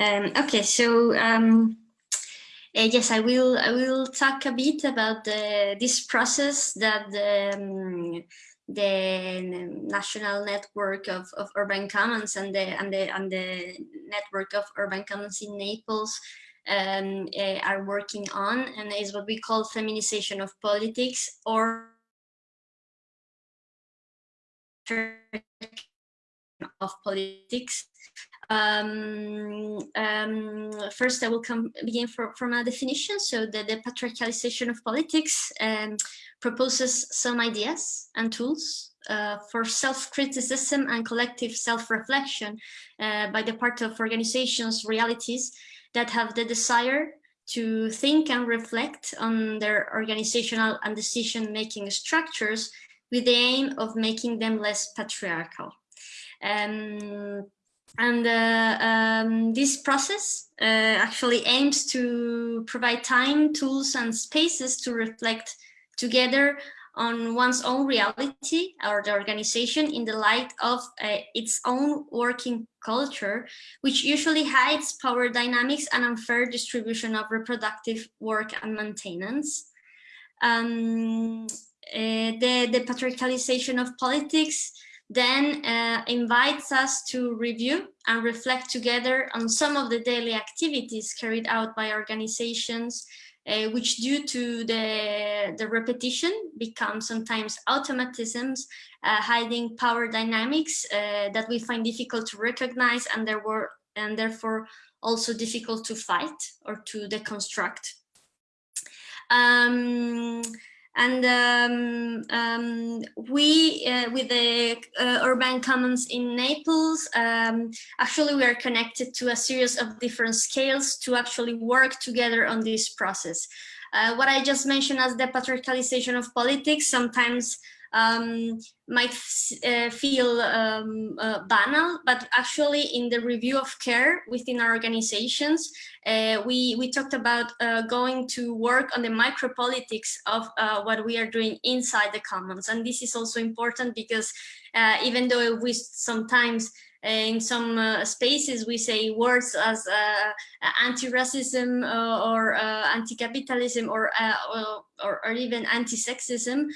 Um, okay, so um, uh, yes, I will. I will talk a bit about the, this process that the, um, the national network of, of urban commons and the and the and the network of urban commons in Naples um, uh, are working on, and is what we call feminization of politics or of politics. Um, um, first, I will come begin for, from a definition. So the, the patriarchalization of politics um, proposes some ideas and tools uh, for self-criticism and collective self-reflection uh, by the part of organizations, realities that have the desire to think and reflect on their organizational and decision-making structures with the aim of making them less patriarchal. Um, and uh, um, this process uh, actually aims to provide time, tools, and spaces to reflect together on one's own reality or the organization in the light of uh, its own working culture, which usually hides power dynamics and unfair distribution of reproductive work and maintenance. Um, uh, the, the patriarchalization of politics then uh, invites us to review and reflect together on some of the daily activities carried out by organizations, uh, which due to the, the repetition become sometimes automatisms, uh, hiding power dynamics uh, that we find difficult to recognize and, there were, and therefore also difficult to fight or to deconstruct. Um, and um, um, we, uh, with the uh, Urban Commons in Naples, um, actually we are connected to a series of different scales to actually work together on this process. Uh, what I just mentioned as the patriarchalization of politics, sometimes um, might uh, feel um, uh, banal, but actually in the review of care within our organizations, uh, we, we talked about uh, going to work on the micropolitics of uh, what we are doing inside the commons. And this is also important because uh, even though we sometimes in some uh, spaces we say words as uh, anti-racism uh, or anti-capitalism or, or, or even anti-sexism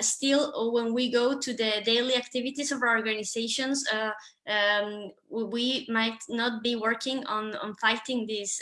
still when we go to the daily activities of our organizations um, we might not be working on on fighting these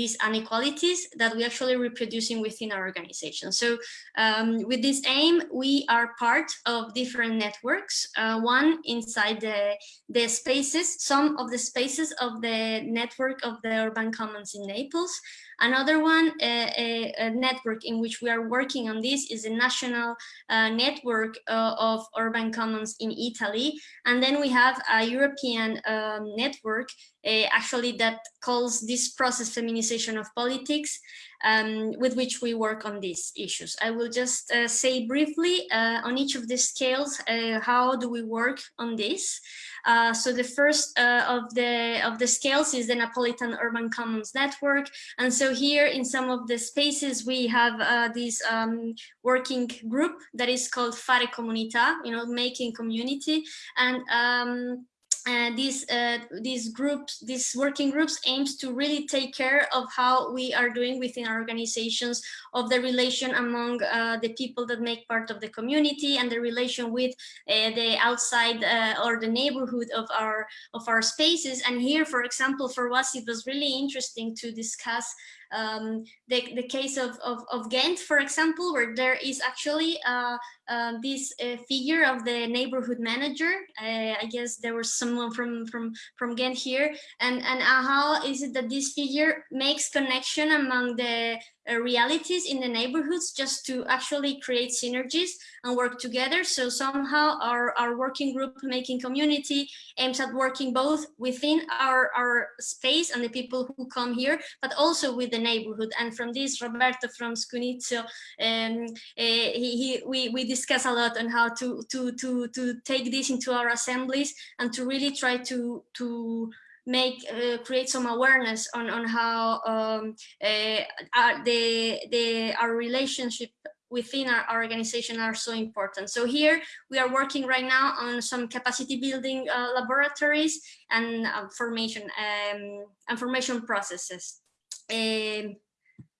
these inequalities that we actually reproducing within our organization. So um, with this aim, we are part of different networks. Uh, one inside the, the spaces, some of the spaces of the network of the Urban Commons in Naples. Another one, a, a, network in which we are working on this is a national uh, network uh, of urban commons in Italy. And then we have a European um, network uh, actually that calls this process feminization of politics um, with which we work on these issues. I will just uh, say briefly uh, on each of the scales, uh, how do we work on this? Uh, so the first uh, of the of the scales is the Napolitan Urban Commons Network. And so here in some of the spaces, we have this um, working group that is called Fare Comunità, you know, making community. And um, uh, these uh, these groups, these working groups aims to really take care of how we are doing within our organizations of the relation among uh, the people that make part of the community and the relation with uh, the outside uh, or the neighborhood of our of our spaces. And here, for example, for us, it was really interesting to discuss um, the, the case of, of, of, Ghent, for example, where there is actually uh, uh, this uh, figure of the neighborhood manager. Uh, I guess there was someone from, from, from Ghent here. And, and how is it that this figure makes connection among the uh, realities in the neighborhoods just to actually create synergies and work together. So somehow our, our working group making community aims at working both within our, our space and the people who come here, but also with the neighborhood. And from this, Roberto from Scugnizzo, um, uh, he, he, we, we discuss a lot on how to, to, to, to take this into our assemblies and to really try to, to make uh, create some awareness on on how um, uh, our, the the our relationship within our, our, organization are so important. So here we are working right now on some capacity building uh, laboratories and uh, formation um, information processes. Um,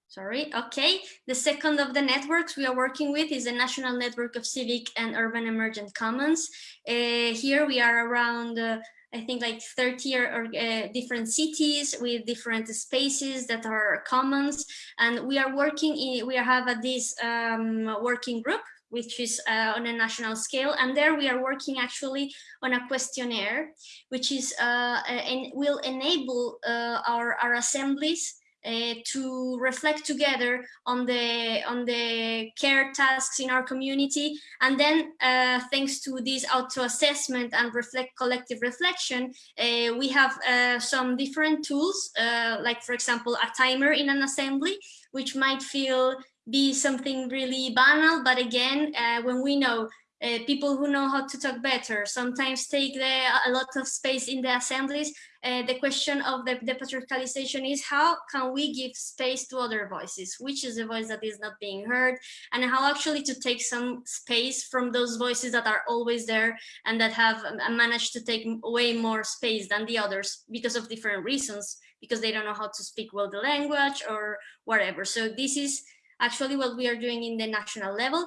sorry, okay. The second of the networks we are working with is the National Network of Civic and Urban Emergent Commons. Uh, here we are around uh, I think like 30 or, uh, different cities with different spaces that are commons. And we are working in, we have a, this um, working group which is uh, on a national scale. And there we are working actually on a questionnaire, which is uh, and will enable uh, our, our assemblies uh, to reflect together on the on the care tasks in our community. And then uh, thanks to this auto assessment and reflect collective reflection uh, we have uh, some different tools uh, like for example a timer in an assembly which might feel be something really banal but again when we know uh, people who know how to talk better sometimes take the, a lot of space in the assemblies. Uh, the question of the, the patriarchalization is how can we give space to other voices? Which is the voice that is not being heard? And how actually to take some space from those voices that are always there and that have um, managed to take way more space than the others because of different reasons, because they don't know how to speak well the language or whatever. So this is actually what we are doing in the national level.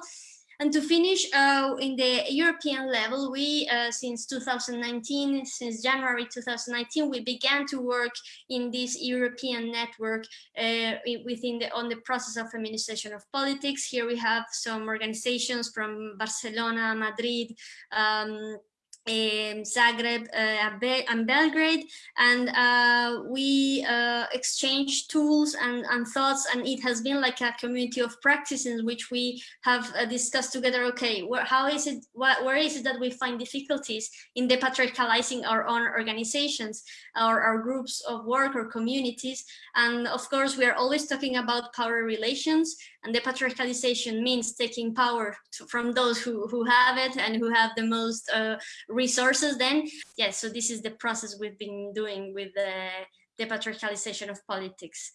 And to finish, uh, in the European level, we, uh, since 2019, since January 2019, we began to work in this European network uh, within the, on the process of feminization of politics. Here we have some organizations from Barcelona, Madrid, um, in Zagreb uh, and Belgrade, and uh, we uh, exchange tools and, and, thoughts, and it has been like a community of practice in which we have uh, discussed together, okay, where, how is it, where is it that we find difficulties in depatriarchalizing our own organizations or our groups of work or communities, and of course, we are always talking about power relations, and depatriarchalization means taking power to, from those who, who have it and who have the most uh, resources then. Yeah so this is the process we've been doing with the depatriarchalization of politics